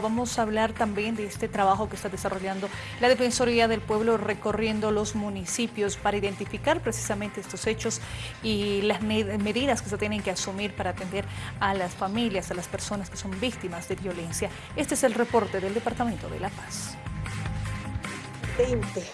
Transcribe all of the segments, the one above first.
Vamos a hablar también de este trabajo que está desarrollando la Defensoría del Pueblo recorriendo los municipios para identificar precisamente estos hechos y las medidas que se tienen que asumir para atender a las familias, a las personas que son víctimas de violencia. Este es el reporte del Departamento de La Paz. 20,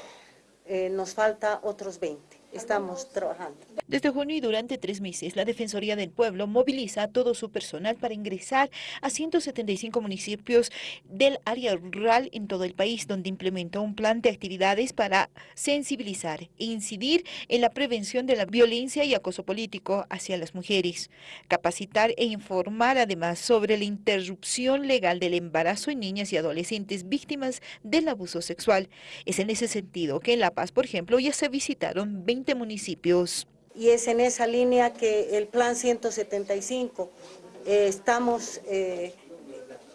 eh, nos falta otros 20 estamos trabajando. Desde junio y durante tres meses, la Defensoría del Pueblo moviliza a todo su personal para ingresar a 175 municipios del área rural en todo el país, donde implementa un plan de actividades para sensibilizar e incidir en la prevención de la violencia y acoso político hacia las mujeres, capacitar e informar además sobre la interrupción legal del embarazo en niñas y adolescentes víctimas del abuso sexual. Es en ese sentido que en La Paz, por ejemplo, ya se visitaron 20 municipios. Y es en esa línea que el Plan 175 eh, estamos eh,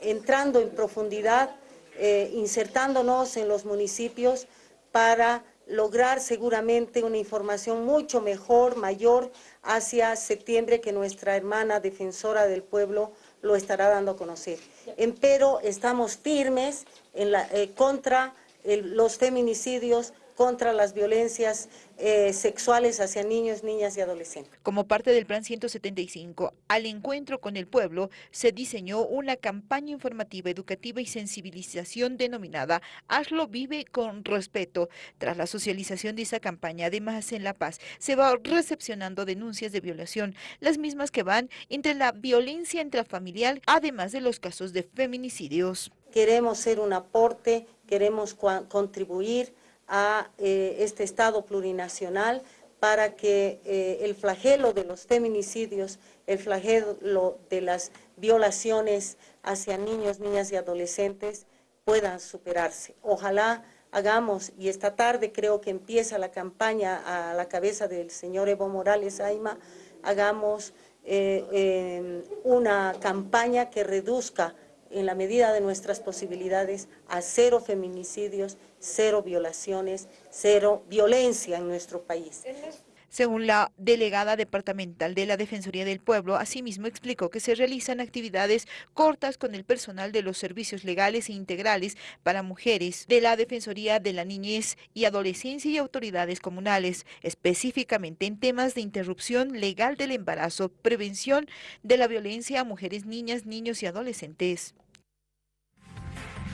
entrando en profundidad, eh, insertándonos en los municipios para lograr seguramente una información mucho mejor, mayor, hacia septiembre que nuestra hermana defensora del pueblo lo estará dando a conocer. Empero estamos firmes en la, contra los feminicidios, contra las violencias eh, sexuales hacia niños, niñas y adolescentes. Como parte del Plan 175, al encuentro con el pueblo, se diseñó una campaña informativa, educativa y sensibilización denominada Hazlo Vive con Respeto. Tras la socialización de esa campaña, además en La Paz, se va recepcionando denuncias de violación, las mismas que van entre la violencia intrafamiliar, además de los casos de feminicidios. Queremos ser un aporte, queremos contribuir a eh, este Estado plurinacional para que eh, el flagelo de los feminicidios, el flagelo de las violaciones hacia niños, niñas y adolescentes puedan superarse. Ojalá hagamos, y esta tarde creo que empieza la campaña a la cabeza del señor Evo Morales Aima, hagamos eh, una campaña que reduzca en la medida de nuestras posibilidades, a cero feminicidios, cero violaciones, cero violencia en nuestro país. Según la delegada departamental de la Defensoría del Pueblo, asimismo explicó que se realizan actividades cortas con el personal de los servicios legales e integrales para mujeres de la Defensoría de la Niñez y Adolescencia y autoridades comunales, específicamente en temas de interrupción legal del embarazo, prevención de la violencia a mujeres, niñas, niños y adolescentes.